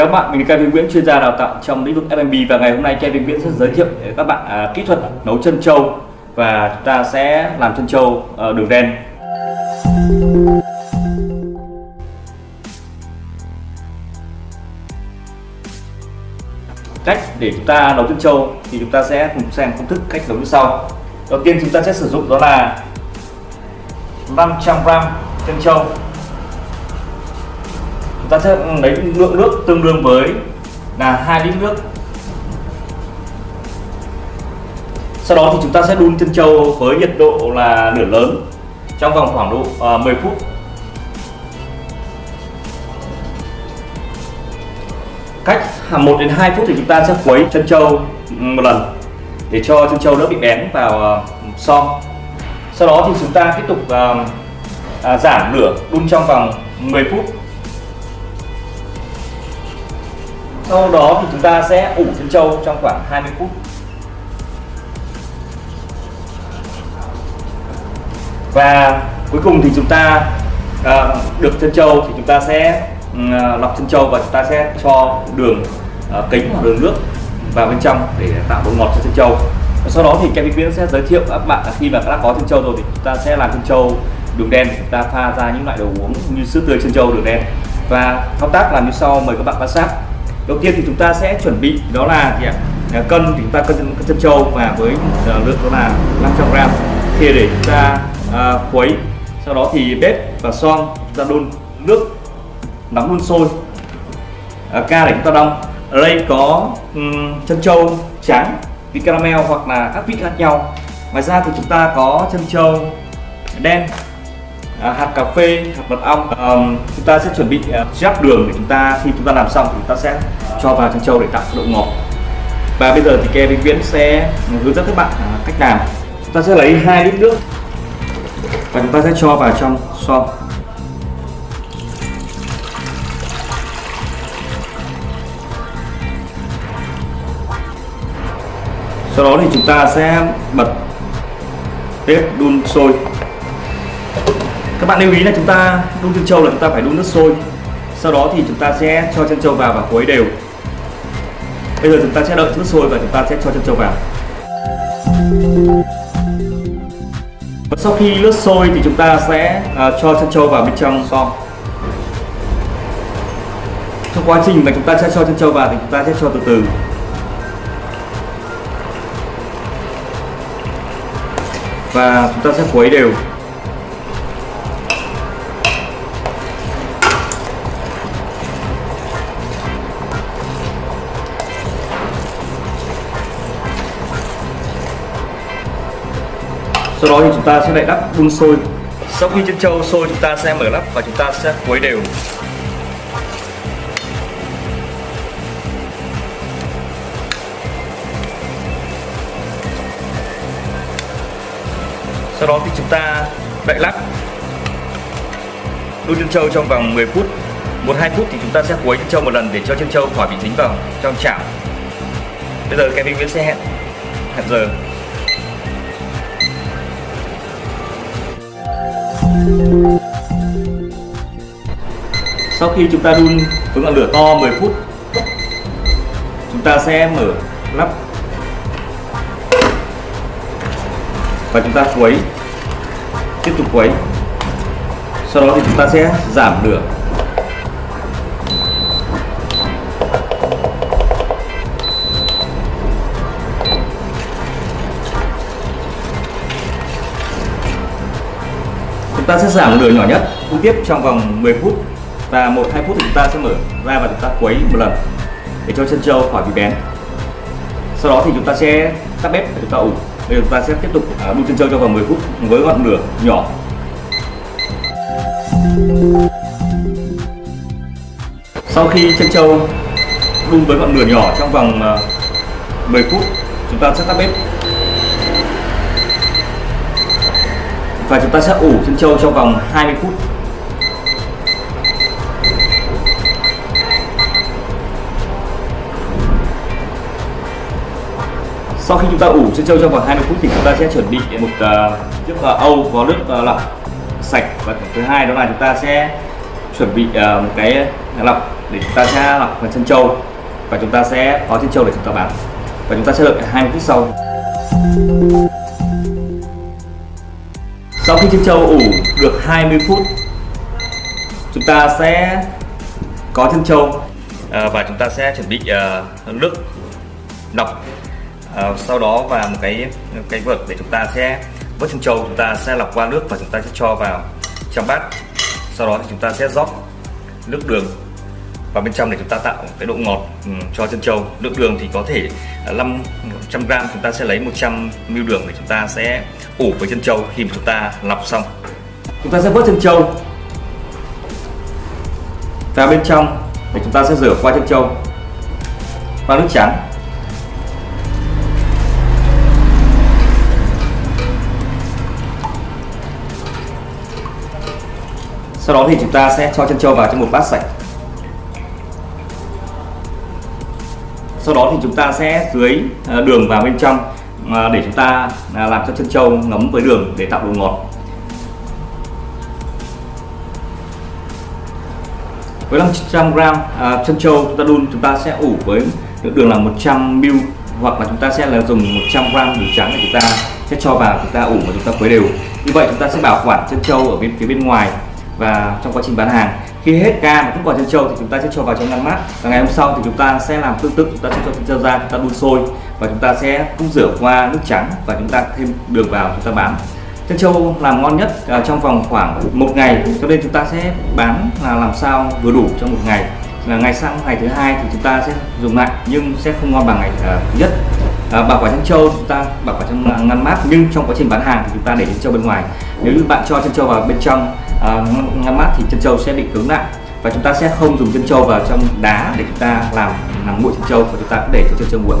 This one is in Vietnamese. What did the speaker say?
Chào các bạn, mình là Kevin Nguyễn, chuyên gia đào tạo trong lĩnh vực F&B và ngày hôm nay Kevin Nguyễn sẽ giới thiệu để các bạn à, kỹ thuật nấu chân trâu và chúng ta sẽ làm chân trâu à, đường đen. Cách để chúng ta nấu chân trâu thì chúng ta sẽ cùng xem công thức cách nấu như sau. Đầu tiên chúng ta sẽ sử dụng đó là 500g chân trâu ta sẽ ừ, lấy lượng nước tương đương với là 2 lít nước. Sau đó thì chúng ta sẽ đun chân trâu với nhiệt độ là lửa lớn trong vòng khoảng độ ờ, uh, 10 phút. Cách 1 đến 2 phút thì chúng ta sẽ quấy chân trâu ừ, một lần để cho chân trâu đỡ bị bén vào ờ, uh, son sau đó thì chúng ta tiếp tục uh, uh, giảm lửa đun trong vòng 10 phút. Sau đó thì chúng ta sẽ ủ chân trâu trong khoảng 20 phút. Và cuối cùng thì chúng ta à, được chân trâu thì chúng ta sẽ ừ, à, lọc chân trâu và chúng ta sẽ cho đường à, kính hoặc đường nước vào bên trong để tạo độ ngọt cho chân trâu. Sau đó thì Kevin Viễn sẽ giới thiệu các bạn khi mà đã có chân trâu rồi thì chúng ta sẽ làm chân trâu đường đen chúng ta pha ra những loại đồ uống như sữa tươi chân trâu đường đen. Và thao tác làm như sau mời các bạn quan sát đầu tiên thì chúng ta sẽ chuẩn bị đó là gì ạ? À, cân thì chúng ta cân chân, chân trâu và với ờ, lượng đó là 500 gram. Thì để chúng ta à, khuấy sau đó thì bếp và son chúng ta đun nước nóng đun sôi. À, ca để chúng ta đong. Ở đây có um, chân trâu trắng vị caramel hoặc là các vị khác nhau. Ngoài ra thì chúng ta có chân trâu đen à, hạt cà phê hạt mật ong. À, chúng ta sẽ chuẩn bị uh, đường để chúng ta khi chúng ta làm xong thì chúng ta sẽ cho vào trong châu để tạo độ ngọt. Và bây giờ thì Kevin Viễn sẽ hướng dẫn các bạn à, cách làm. Chúng ta sẽ lấy hai lít nước. Và chúng ta sẽ cho vào trong xoong sau đó thì chúng ta sẽ bật bếp đun sôi các bạn lưu ý là chúng ta đun chân trâu là chúng ta phải đun nước sôi. Sau đó thì chúng ta sẽ cho chân trâu vào và khuấy đều. Bây giờ chúng ta sẽ đợi nước sôi và chúng ta sẽ cho chân trâu vào. Và sau khi nước sôi thì chúng ta sẽ uh, cho chân trâu vào bên trong xong trong quá trình mà chúng ta sẽ cho chân trâu vào thì chúng ta sẽ cho từ từ. Và chúng ta sẽ khuấy đều. Sau đó thì chúng ta sẽ lại đắp đun sôi. Sau khi chân trâu sôi, chúng ta sẽ mở nắp và chúng ta sẽ khuấy đều. Sau đó thì chúng ta đậy lắp đun chân trâu trong vòng 10 phút. Một hai phút thì chúng ta sẽ quấy chân trâu một lần để cho chân trâu khỏi bị dính vào trong chảo. Bây giờ Kevin Nguyễn sẽ hẹn hẹn giờ. Sau khi chúng ta đun với ngọn lửa to 10 phút, chúng ta sẽ mở nắp và chúng ta khuấy, tiếp tục khuấy. Sau đó thì chúng ta sẽ giảm lửa. Ta sẽ giảm lửa nhỏ nhất. Đun tiếp trong vòng 10 phút và một, hai phút thì chúng ta sẽ mở ra và chúng ta quấy một lần để cho chân trâu khỏi bị bén. Sau đó thì chúng ta sẽ tắt bếp và chúng ta ủ. Bây giờ chúng ta sẽ tiếp tục à, đun chân trâu trong vòng 10 phút với ngọn lửa nhỏ. Sau khi chân trâu đun với ngọn lửa nhỏ trong vòng à, 10 phút, chúng ta sẽ tắt bếp. Và chúng ta sẽ ủ chân trâu trong vòng 20 phút. Sau khi chúng ta ủ chân trâu trong vòng 20 phút thì chúng ta sẽ chuẩn bị một uh, chiếc uh, âu có nước uh, lọc sạch. Và thứ hai đó là chúng ta sẽ chuẩn bị uh, một cái lọc để chúng ta sẽ lọc chân trâu. Và chúng ta sẽ có chân trâu để chúng ta bán và chúng ta sẽ đợi 20 phút sau sau khi chân trâu ủ được 20 phút chúng ta sẽ có chân trâu à, và chúng ta sẽ chuẩn bị uh, nước lọc à, sau đó và một cái cái vợt để chúng ta sẽ vớt chân trâu chúng ta sẽ lọc qua nước và chúng ta sẽ cho vào trong bát. Sau đó thì chúng ta sẽ rót nước đường và bên trong để chúng ta tạo cái độ ngọt um, cho chân trâu. Lượng đường thì có thể 500 gram chúng ta sẽ lấy 100 ml đường để chúng ta sẽ ủ với chân trâu khi mà chúng ta lọc xong. Chúng ta sẽ vớt chân trâu. Vào bên trong để chúng ta sẽ rửa qua chân trâu. Qua nước trắng sau đó thì chúng ta sẽ cho chân trâu vào trong một bát sạch. Sau đó thì chúng ta sẽ dưới à, đường vào bên trong à, để chúng ta à, làm cho chân trâu ngấm với đường để tạo độ ngọt. Với 500 gram à, chân trâu chúng ta đun chúng ta sẽ ủ với lượng đường là 100 ml hoặc là chúng ta sẽ là dùng 100 gram đường trắng để chúng ta sẽ cho vào chúng ta ủ và chúng ta khuấy đều. Như vậy chúng ta sẽ bảo quản chân trâu ở bên phía bên ngoài và trong quá trình bán hàng khi hết ca mà vẫn còn chân trâu thì chúng ta sẽ cho vào trong ngăn mát. Và ngày hôm sau thì chúng ta sẽ làm tương tự chúng ta sẽ cho chân trâu ra chúng ta đun sôi và chúng ta sẽ cũng rửa qua nước trắng và chúng ta thêm đường vào chúng ta bán chân trâu làm ngon nhất à, trong vòng khoảng một ngày. Cho nên chúng ta sẽ bán là làm sao vừa đủ trong một ngày. Là ngày sang ngày thứ hai thì chúng ta sẽ dùng lại nhưng sẽ không ngon bằng ngày uh, nhất à, bảo quản chân trâu chúng ta bảo quản trong à, ngăn mát. Nhưng trong quá trình bán hàng thì chúng ta để chân trâu bên ngoài. Nếu như bạn cho chân trâu vào bên trong à, ngăn mát thì chân trâu sẽ bị cứng lại. Và chúng ta sẽ không dùng chân trâu vào trong đá để chúng ta làm làm nguội chân trâu và chúng ta cứ để cho chân trâu nguội.